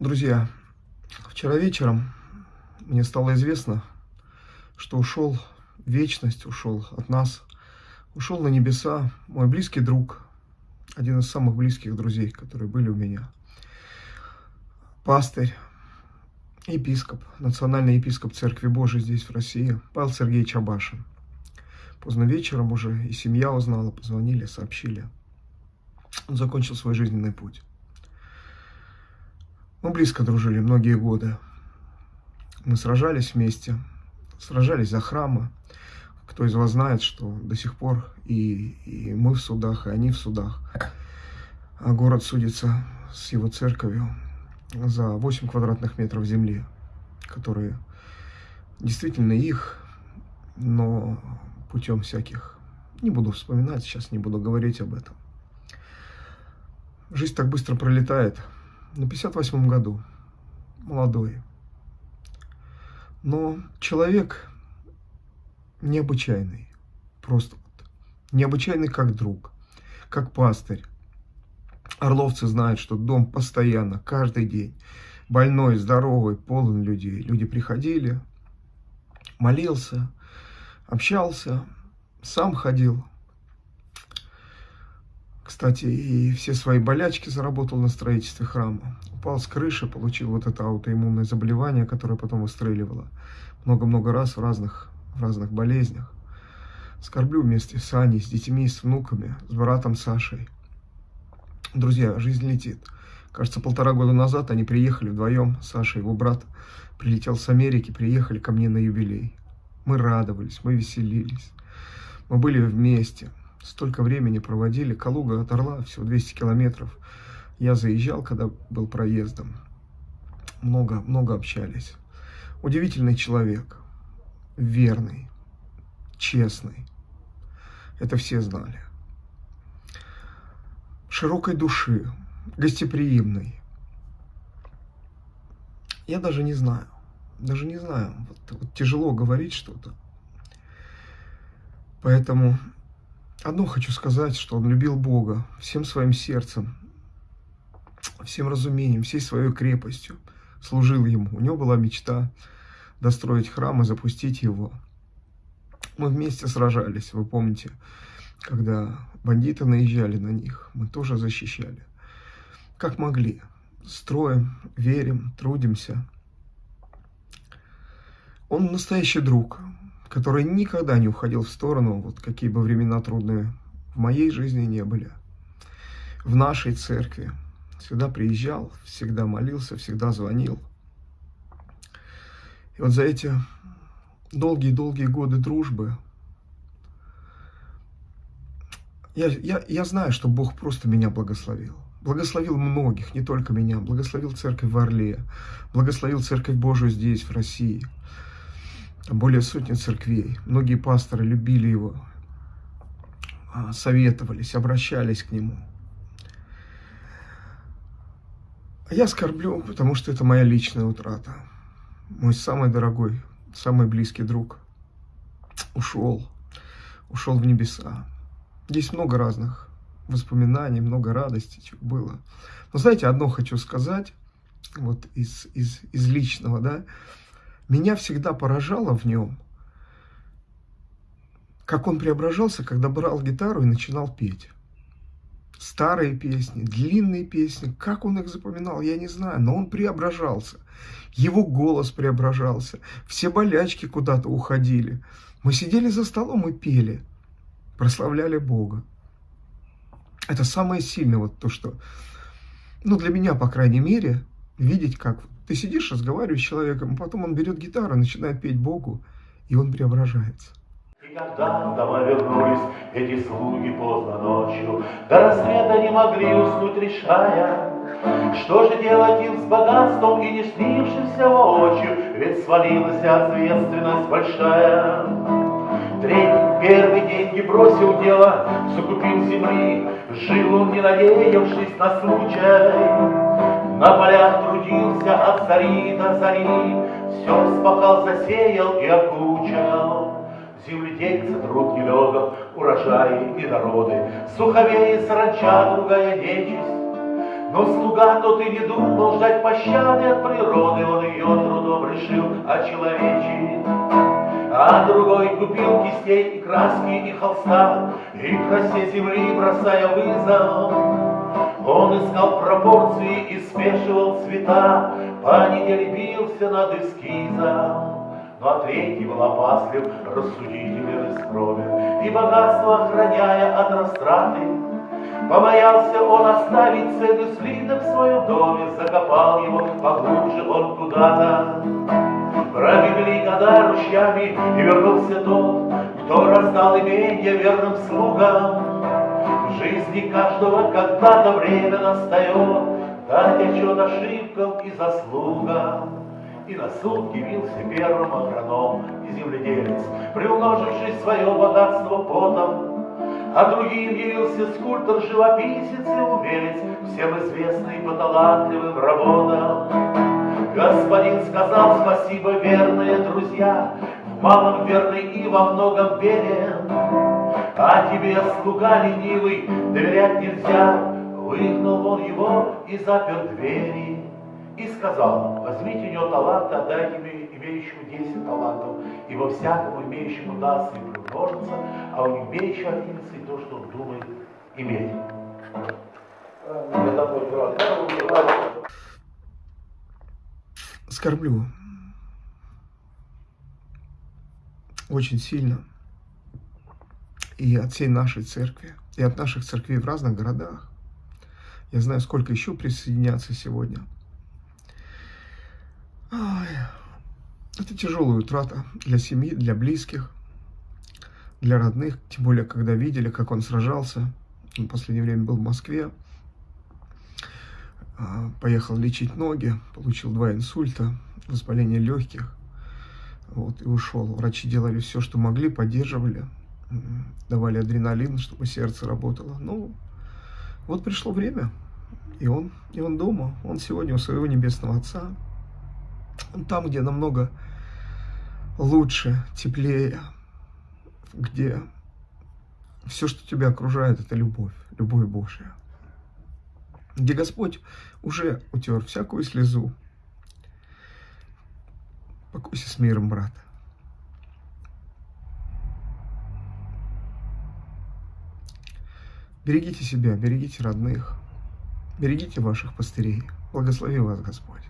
Друзья, вчера вечером мне стало известно, что ушел вечность, ушел от нас, ушел на небеса мой близкий друг, один из самых близких друзей, которые были у меня. Пастырь, епископ, национальный епископ Церкви Божией здесь, в России, Павел Сергеевич Абашин. Поздно вечером уже и семья узнала, позвонили, сообщили. Он закончил свой жизненный путь. Мы близко дружили многие годы. Мы сражались вместе, сражались за храмы. Кто из вас знает, что до сих пор и, и мы в судах, и они в судах. А город судится с его церковью за 8 квадратных метров земли, которые действительно их, но путем всяких. Не буду вспоминать, сейчас не буду говорить об этом. Жизнь так быстро пролетает на 58 году, молодой. Но человек необычайный, просто вот, необычайный как друг, как пастырь. Орловцы знают, что дом постоянно, каждый день, больной, здоровый, полон людей. Люди приходили, молился, общался, сам ходил, кстати, и все свои болячки заработал на строительстве храма. Упал с крыши, получил вот это аутоиммунное заболевание, которое потом выстреливало много-много раз в разных, в разных болезнях. Скорблю вместе с Аней, с детьми, с внуками, с братом Сашей. Друзья, жизнь летит. Кажется, полтора года назад они приехали вдвоем, Саша, его брат, прилетел с Америки, приехали ко мне на юбилей. Мы радовались, мы веселились, мы были вместе столько времени проводили. Калуга от Орла, всего 200 километров. Я заезжал, когда был проездом. Много, много общались. Удивительный человек. Верный, честный. Это все знали. Широкой души, гостеприимный. Я даже не знаю. Даже не знаю. Вот, вот тяжело говорить что-то. Поэтому Одно хочу сказать, что он любил Бога всем своим сердцем, всем разумением, всей своей крепостью, служил Ему. У него была мечта достроить храм и запустить его. Мы вместе сражались, вы помните, когда бандиты наезжали на них, мы тоже защищали. Как могли. Строим, верим, трудимся. Он настоящий друг, который никогда не уходил в сторону, вот какие бы времена трудные в моей жизни не были. В нашей церкви всегда приезжал, всегда молился, всегда звонил. И вот за эти долгие-долгие годы дружбы я, я, я знаю, что Бог просто меня благословил. Благословил многих, не только меня. Благословил церковь в Орле, благословил церковь Божию здесь, в России – более сотни церквей. Многие пасторы любили его, а, советовались, обращались к нему. А я скорблю, потому что это моя личная утрата. Мой самый дорогой, самый близкий друг ушел, ушел в небеса. Здесь много разных воспоминаний, много радости, было. Но знаете, одно хочу сказать, вот из, из, из личного, да, меня всегда поражало в нем, как он преображался, когда брал гитару и начинал петь. Старые песни, длинные песни, как он их запоминал, я не знаю, но он преображался. Его голос преображался, все болячки куда-то уходили. Мы сидели за столом и пели, прославляли Бога. Это самое сильное, вот то, что, ну, для меня, по крайней мере, видеть, как ты сидишь, разговариваешь с человеком, а потом он берет гитару, начинает петь Богу, и он преображается. Когда домой вернулись эти слуги поздно ночью, До рассвета не могли уснуть, решая, Что же делать им с богатством и не снившимся воочию, Ведь свалилась ответственность большая. Третий, первый деньги бросил дело, закупил земли, Жил он, не надеявшись на случай. На полях трудился от зари до зари, Все спахал, засеял и окучал. Земледельцы, труд нелегов, урожаи и народы, Суховеи, саранча, другая нечисть. Но слуга тот и не думал ждать пощады от природы, Он ее трудом решил очеловечить. А другой купил кистей и краски, и холста, И красе земли бросая вызов. Он искал пропорции и смешивал цвета, По неделе бился над эскизом. А третий был опаслив, рассудителен и скромен, И богатство охраняя от растраты, Побоялся он оставить цены слиток в своем доме, Закопал его поглубже он куда-то. Пробегли года ручьями, и вернулся тот, Кто раздал имение верным слугам. Жизни каждого когда-то время настает, Дать отчет ошибкам и заслугам. И на суд явился первым агроном и земледелец, Приумноживший свое богатство потом. А другим явился скульптор, живописец и умелец, Всем известный по талантливым работам. Господин сказал спасибо, верные друзья, В малом верный и во многом верен. А тебе, слуга ленивый, доверять нельзя, Выгнал он его и запер двери и сказал, возьмите у него талант, отдайте имеющему 10 талантов, ибо всякому имеющему даст и приумножится, а у имеющего отнимется то, что он думает иметь. Скорблю. Очень сильно. И от всей нашей церкви, и от наших церквей в разных городах. Я знаю, сколько еще присоединятся сегодня – Ой, это тяжелая утрата для семьи, для близких, для родных, тем более, когда видели, как он сражался. Он в последнее время был в Москве, а, поехал лечить ноги, получил два инсульта, воспаление легких, вот, и ушел. Врачи делали все, что могли, поддерживали, давали адреналин, чтобы сердце работало. Ну, вот пришло время, и он, и он дома, он сегодня у своего небесного Отца, там, где намного лучше, теплее, где все, что тебя окружает, это любовь, любовь Божья. Где Господь уже утер всякую слезу. Покойся с миром, брат. Берегите себя, берегите родных, берегите ваших пастырей. Благослови вас Господь.